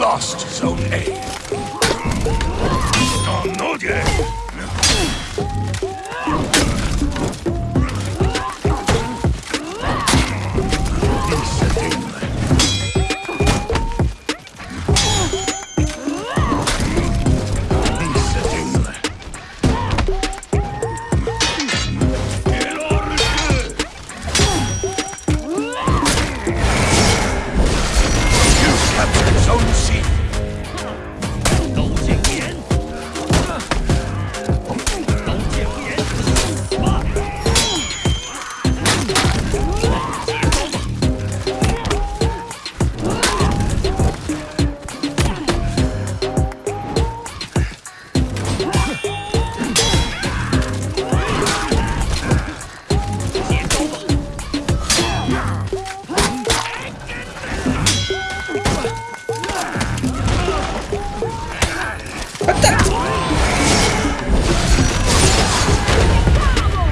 lost Zone A.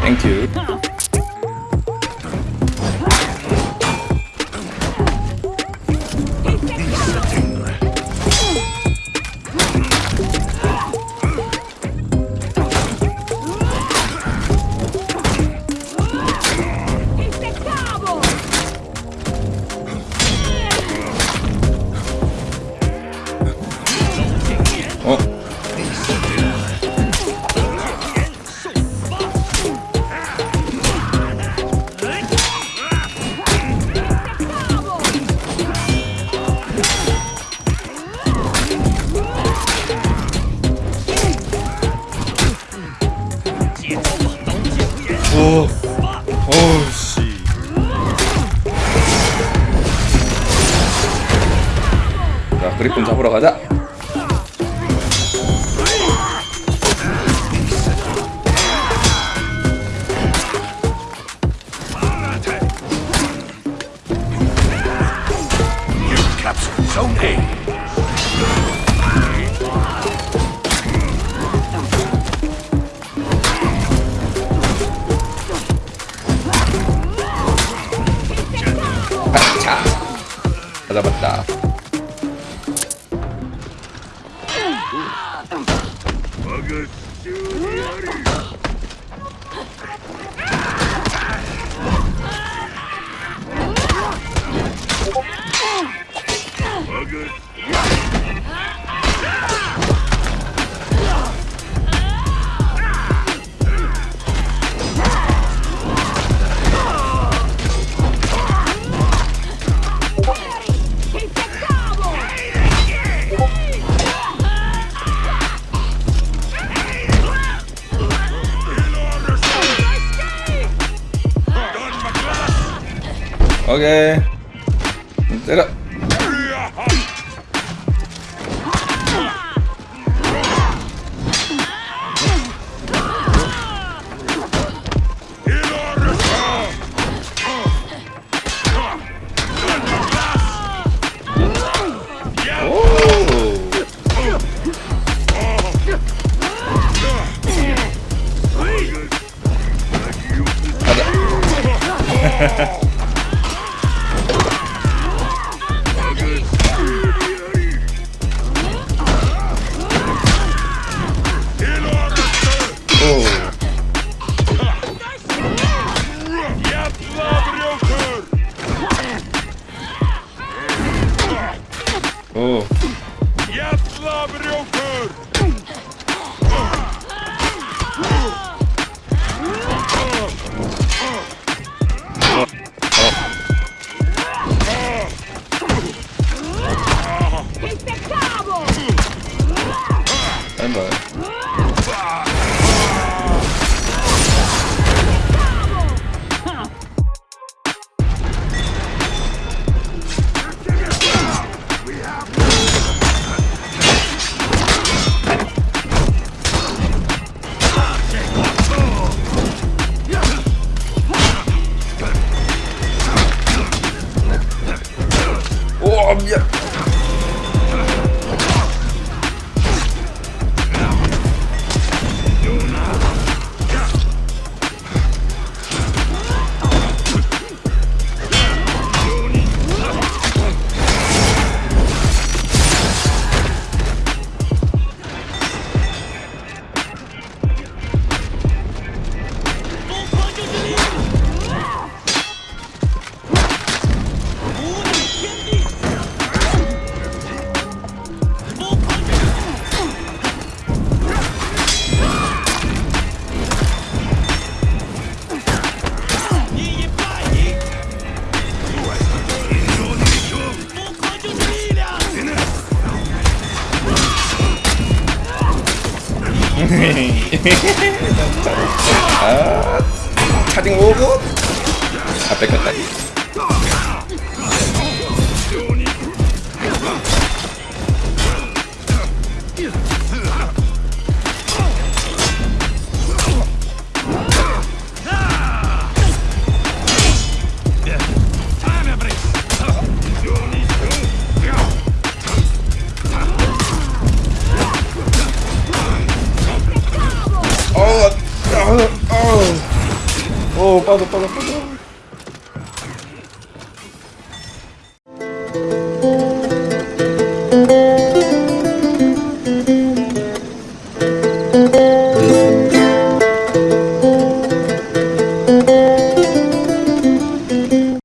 Thank you. 어. 어우 씨. 자, 그리폰 잡으러 가자. 오 Okay. Get up. 어. 아, 차징 오고. 아, 뺏겼다. pausa, pausa, pausa.